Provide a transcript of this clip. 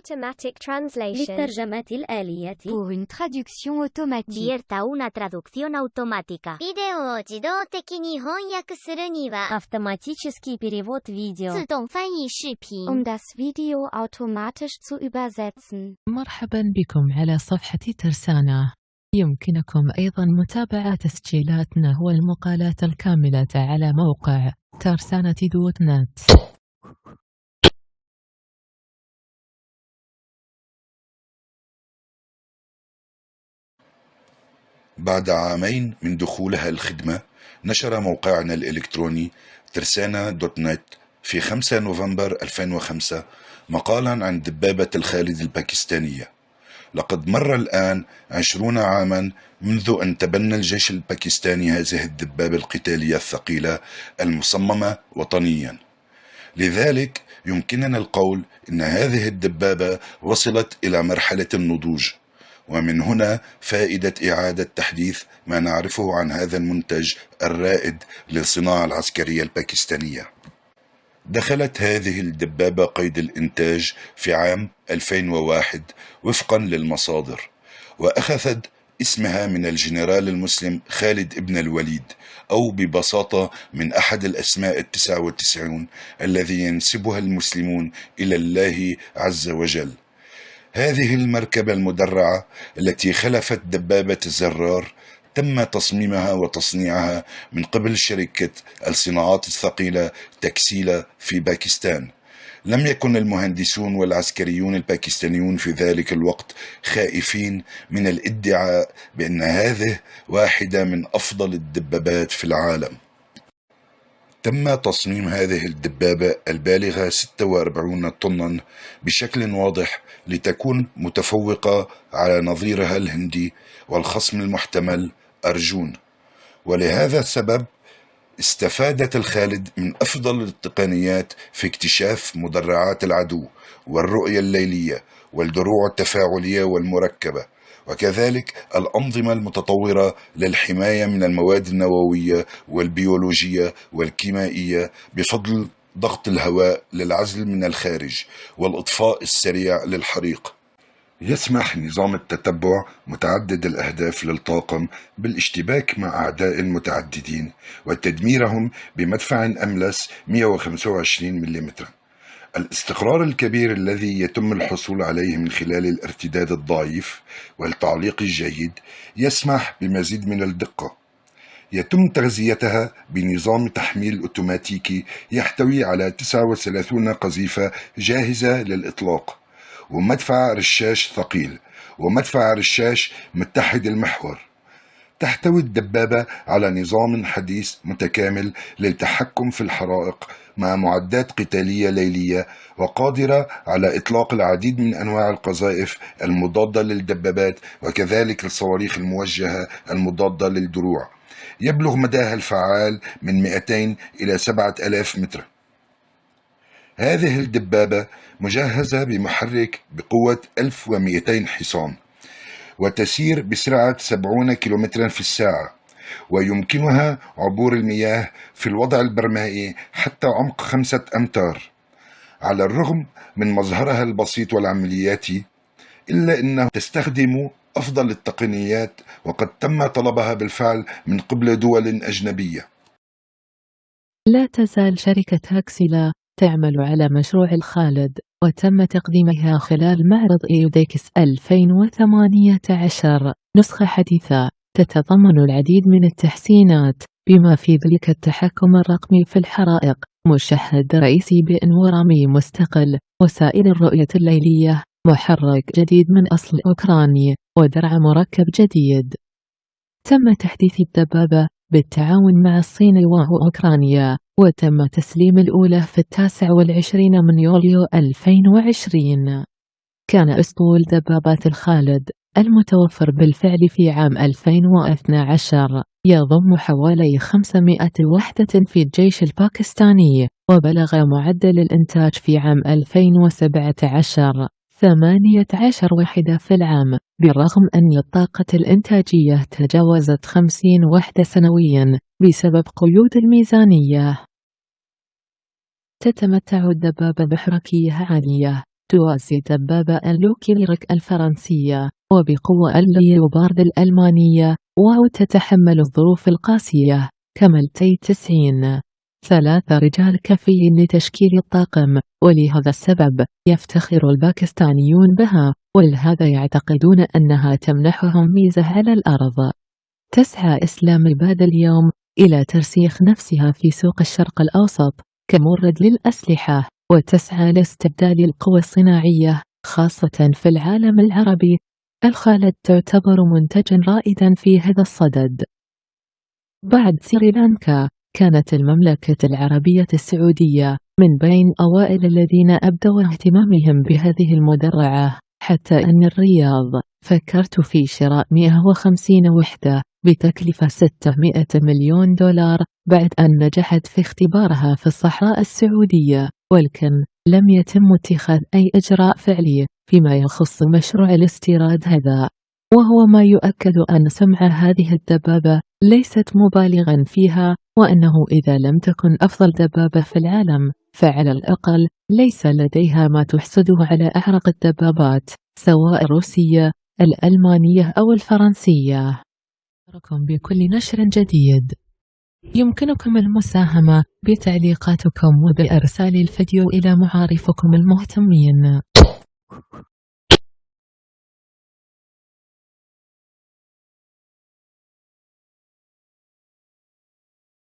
automatic translation. للترجمة الآلية Pour une traduction automatique. Vierta una traducción automática. ビデオを自動的に翻訳するには、 Автоматический перевод видео. 自動翻译視頻。 Um das Video automatisch zu übersetzen. مرحبا بكم على صفحة ترسانة يمكنكم أيضا متابعة تسجيلاتنا والمقالات الكاملة على موقع ترسانة دوت نت بعد عامين من دخولها الخدمة نشر موقعنا الإلكتروني ترسانا دوت نت في 5 نوفمبر 2005 مقالا عن دبابة الخالد الباكستانية. لقد مر الآن عشرون عاما منذ أن تبنى الجيش الباكستاني هذه الدبابة القتالية الثقيلة المصممة وطنيا. لذلك يمكننا القول إن هذه الدبابة وصلت إلى مرحلة النضوج. ومن هنا فائدة إعادة تحديث ما نعرفه عن هذا المنتج الرائد للصناعة العسكرية الباكستانية. دخلت هذه الدبابة قيد الإنتاج في عام 2001 وفقا للمصادر وأخذت اسمها من الجنرال المسلم خالد ابن الوليد أو ببساطة من أحد الأسماء التسعة والتسعون الذي ينسبها المسلمون إلى الله عز وجل. هذه المركبة المدرعة التي خلفت دبابة الزرار تم تصميمها وتصنيعها من قبل شركة الصناعات الثقيلة تكسيلا في باكستان. لم يكن المهندسون والعسكريون الباكستانيون في ذلك الوقت خائفين من الادعاء بأن هذه واحدة من أفضل الدبابات في العالم. تم تصميم هذه الدبابة البالغة 46 طنا بشكل واضح لتكون متفوقة على نظيرها الهندي والخصم المحتمل أرجون. ولهذا السبب استفادت الخالد من أفضل التقنيات في اكتشاف مدرعات العدو والرؤية الليلية والدروع التفاعلية والمركبة. وكذلك الأنظمة المتطورة للحماية من المواد النووية والبيولوجية والكيميائية بفضل ضغط الهواء للعزل من الخارج والإطفاء السريع للحريق. يسمح نظام التتبع متعدد الأهداف للطاقم بالاشتباك مع أعداء متعددين وتدميرهم بمدفع أملس 125 ملم الاستقرار الكبير الذي يتم الحصول عليه من خلال الارتداد الضعيف والتعليق الجيد يسمح بمزيد من الدقة. يتم تغذيتها بنظام تحميل أوتوماتيكي يحتوي على 39 قذيفة جاهزة للإطلاق ومدفع رشاش ثقيل ومدفع رشاش متحد المحور. تحتوي الدبابة على نظام حديث متكامل للتحكم في الحرائق مع معدات قتالية ليلية وقادرة على إطلاق العديد من أنواع القذائف المضادة للدبابات وكذلك الصواريخ الموجهة المضادة للدروع. يبلغ مداها الفعال من 200 إلى 7000 متر. هذه الدبابة مجهزة بمحرك بقوة 1200 حصان. وتسير بسرعة 70 كم في الساعة ويمكنها عبور المياه في الوضع البرمائي حتى عمق خمسة أمتار. على الرغم من مظهرها البسيط والعملياتي إلا أنها تستخدم أفضل التقنيات وقد تم طلبها بالفعل من قبل دول أجنبية. لا تزال شركة هاكسيلا تعمل على مشروع الخالد. وتم تقديمها خلال معرض إيوديكس 2018 نسخة حديثة. تتضمن العديد من التحسينات بما في ذلك التحكم الرقمي في الحرائق. مشهد رئيسي بأنوار رمي مستقل وسائل الرؤية الليلية. محرك جديد من أصل أوكراني ودرع مركب جديد. تم تحديث الدبابة بالتعاون مع الصين وأوكرانيا. وتم تسليم الأولى في التاسع والعشرين من يوليو 2020 كان أسطول دبابات الخالد المتوفر بالفعل في عام 2012 يضم حوالي 500 وحدة في الجيش الباكستاني وبلغ معدل الإنتاج في عام 2017 18 وحدة في العام بالرغم أن الطاقة الإنتاجية تجاوزت 50 وحدة سنويا. بسبب قيود الميزانية. تتمتع الدبابة بحركية عالية. توازي دبابة اللوكليرك الفرنسية. وبقوة الليوبارد الألمانية. واو تتحمل الظروف القاسية. كـ T تسعين ثلاث رجال كفيين لتشكيل الطاقم. ولهذا السبب يفتخر الباكستانيون بها. ولهذا يعتقدون أنها تمنحهم ميزة على الأرض. تسعى إسلام الباد اليوم. إلى ترسيخ نفسها في سوق الشرق الأوسط كمورد للأسلحة وتسعى لاستبدال القوى الصناعية خاصة في العالم العربي الخالد تعتبر منتجا رائدا في هذا الصدد. بعد سريلانكا كانت المملكة العربية السعودية من بين أوائل الذين أبدوا اهتمامهم بهذه المدرعة حتى أن الرياض فكرت في شراء 150 وحدة. بتكلفة 600 مليون دولار بعد أن نجحت في اختبارها في الصحراء السعودية ولكن لم يتم اتخاذ أي إجراء فعلي فيما يخص مشروع الاستيراد هذا. وهو ما يؤكد أن سمع هذه الدبابة ليست مبالغا فيها وأنه إذا لم تكن أفضل دبابة في العالم فعلى الأقل ليس لديها ما تحسده على أعرق الدبابات سواء الروسية الألمانية أو الفرنسية. أذكركم بكل نشر جديد. يمكنكم المساهمة بتعليقاتكم وبإرسال الفيديو إلى معارفكم المهتمين.